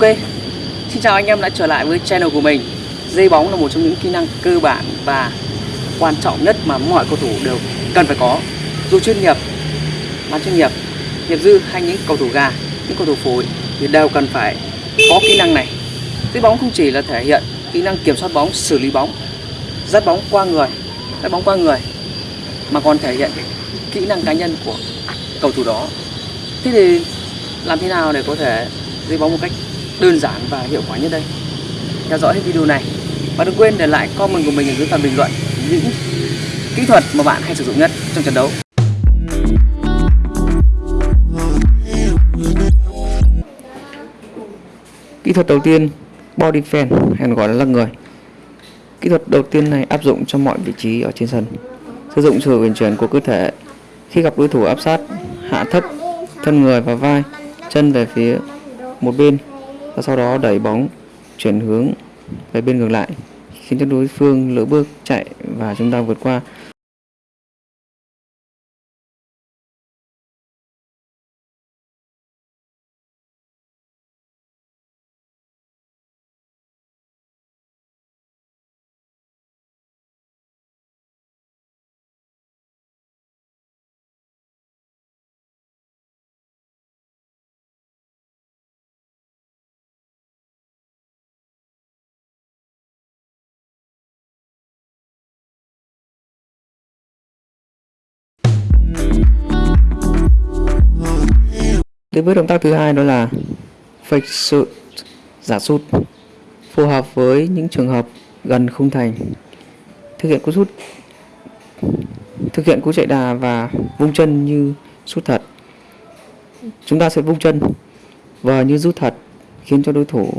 Ok, xin chào anh em đã trở lại với channel của mình. Dây bóng là một trong những kỹ năng cơ bản và quan trọng nhất mà mọi cầu thủ đều cần phải có. Dù chuyên nghiệp, bán chuyên nghiệp, nghiệp dư hay những cầu thủ gà, những cầu thủ phối thì đều cần phải có kỹ năng này. Dây bóng không chỉ là thể hiện kỹ năng kiểm soát bóng, xử lý bóng, dắt bóng qua người, dắt bóng qua người mà còn thể hiện kỹ năng cá nhân của cầu thủ đó. Thế thì làm thế nào để có thể dây bóng một cách đơn giản và hiệu quả nhất đây theo dõi hết video này và đừng quên để lại comment của mình ở dưới phần bình luận những kỹ thuật mà bạn hay sử dụng nhất trong trận đấu Kỹ thuật đầu tiên body fan hay còn gọi là lắc người. Kỹ thuật đầu tiên này áp dụng cho mọi vị trí ở trên sân. Sử dụng sự quyền chuyển của cơ thể khi gặp đối thủ áp sát, hạ thấp thân người và vai, chân về phía một bên và sau đó đẩy bóng chuyển hướng về bên ngược lại, khiến cho đối phương lỡ bước chạy và chúng ta vượt qua. Đến với động tác thứ hai đó là fake shoot, giả sút, phù hợp với những trường hợp gần khung thành. Thực hiện cú sút thực hiện cú chạy đà và vung chân như sút thật. Chúng ta sẽ vung chân và như rút thật khiến cho đối thủ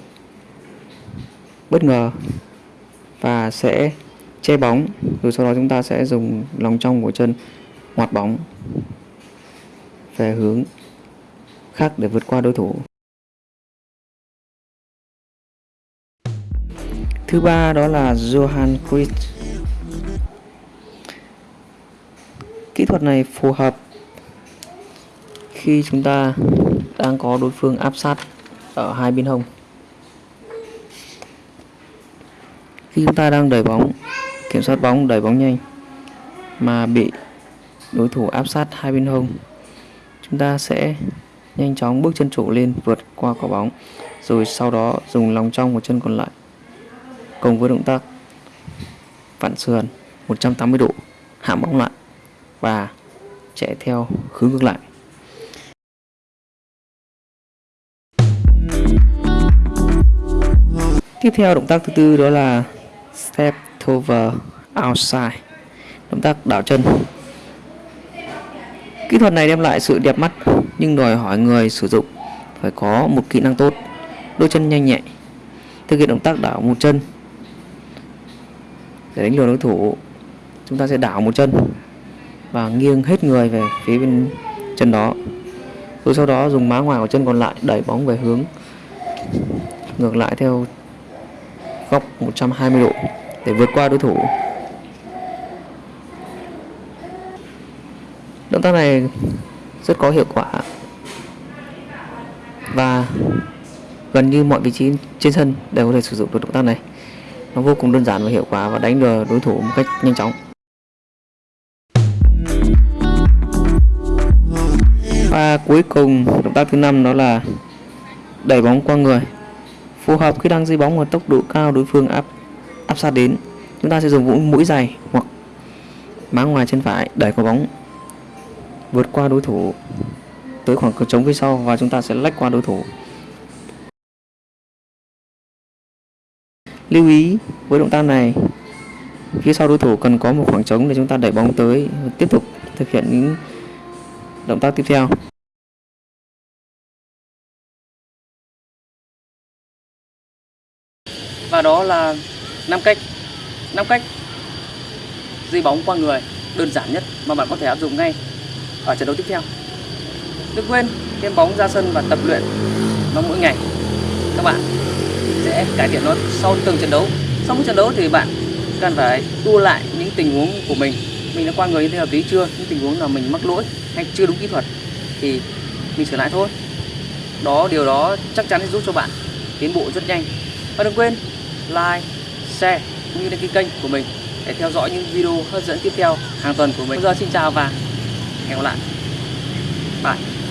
bất ngờ và sẽ che bóng rồi sau đó chúng ta sẽ dùng lòng trong của chân ngoặt bóng về hướng khác để vượt qua đối thủ. Thứ ba đó là Johan Cruyff. Kỹ thuật này phù hợp khi chúng ta đang có đối phương áp sát ở hai bên hông. Khi chúng ta đang đẩy bóng, kiểm soát bóng, đẩy bóng nhanh mà bị đối thủ áp sát hai bên hông, chúng ta sẽ nhanh chóng bước chân trụ lên, vượt qua quả bóng, rồi sau đó dùng lòng trong của chân còn lại. Cùng với động tác vặn sườn 180 độ, hạ bóng lại và chạy theo hướng ngược lại. Tiếp theo động tác thứ tư đó là step over outside, động tác đảo chân. Kỹ thuật này đem lại sự đẹp mắt nhưng đòi hỏi người sử dụng phải có một kỹ năng tốt, đôi chân nhanh nhạy thực hiện động tác đảo một chân. Để đánh lừa đối thủ, chúng ta sẽ đảo một chân và nghiêng hết người về phía bên chân đó. Rồi sau đó dùng má ngoài của chân còn lại đẩy bóng về hướng, ngược lại theo góc 120 độ để vượt qua đối thủ. Động tác này rất có hiệu quả. Và gần như mọi vị trí trên sân đều có thể sử dụng được động tác này. Nó vô cùng đơn giản và hiệu quả và đánh lừa đối thủ một cách nhanh chóng. Và cuối cùng, động tác thứ năm đó là đẩy bóng qua người. Phù hợp khi đang di bóng ở tốc độ cao, đối phương áp áp sát đến. Chúng ta sẽ dùng mũi dày hoặc má ngoài chân phải đẩy quả bóng vượt qua đối thủ, tới khoảng trống phía sau và chúng ta sẽ lách qua đối thủ. Lưu ý với động tác này, phía sau đối thủ cần có một khoảng trống để chúng ta đẩy bóng tới tiếp tục thực hiện những động tác tiếp theo. Và đó là năm cách năm cách di bóng qua người, đơn giản nhất mà bạn có thể áp dụng ngay ở trận đấu tiếp theo. Đừng quên thêm bóng ra sân và tập luyện nó mỗi ngày. Các bạn sẽ cải thiện nó sau từng trận đấu. Sau mỗi trận đấu thì bạn cần phải tua lại những tình huống của mình. Mình đã qua người như thế hợp lý chưa? Những tình huống là mình mắc lỗi hay chưa đúng kỹ thuật thì mình sửa lại thôi. Đó điều đó chắc chắn sẽ giúp cho bạn tiến bộ rất nhanh. Và đừng quên like, share cũng như đăng ký kênh của mình để theo dõi những video hấp dẫn tiếp theo hàng tuần của mình. Bây giờ xin chào và hẹn gặp lại. Bye.